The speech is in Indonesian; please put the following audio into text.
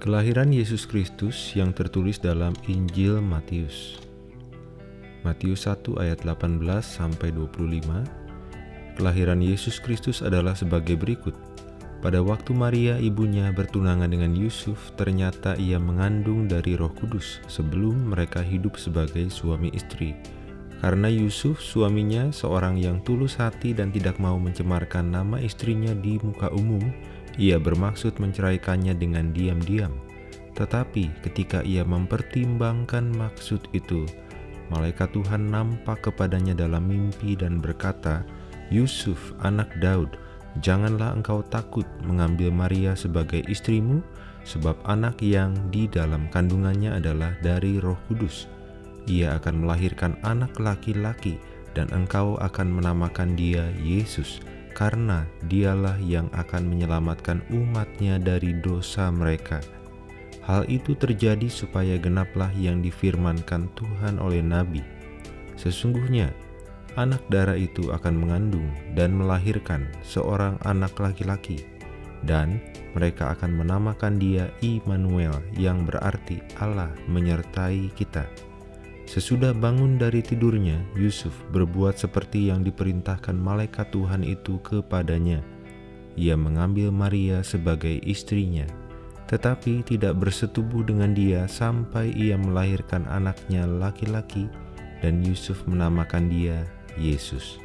Kelahiran Yesus Kristus yang tertulis dalam Injil Matius. Matius 1 ayat 18 sampai 25. Kelahiran Yesus Kristus adalah sebagai berikut. Pada waktu Maria ibunya bertunangan dengan Yusuf, ternyata ia mengandung dari Roh Kudus sebelum mereka hidup sebagai suami istri. Karena Yusuf suaminya seorang yang tulus hati dan tidak mau mencemarkan nama istrinya di muka umum, ia bermaksud menceraikannya dengan diam-diam. Tetapi ketika ia mempertimbangkan maksud itu, malaikat Tuhan nampak kepadanya dalam mimpi dan berkata, "Yusuf, anak Daud, janganlah engkau takut mengambil Maria sebagai istrimu, sebab anak yang di dalam kandungannya adalah dari Roh Kudus." ia akan melahirkan anak laki-laki dan engkau akan menamakan dia Yesus karena dialah yang akan menyelamatkan umatnya dari dosa mereka. Hal itu terjadi supaya genaplah yang difirmankan Tuhan oleh Nabi. Sesungguhnya, anak darah itu akan mengandung dan melahirkan seorang anak laki-laki, dan mereka akan menamakan dia Immanuel yang berarti Allah menyertai kita. Sesudah bangun dari tidurnya, Yusuf berbuat seperti yang diperintahkan malaikat Tuhan itu kepadanya. Ia mengambil Maria sebagai istrinya, tetapi tidak bersetubuh dengan dia sampai ia melahirkan anaknya laki-laki, dan Yusuf menamakan dia Yesus.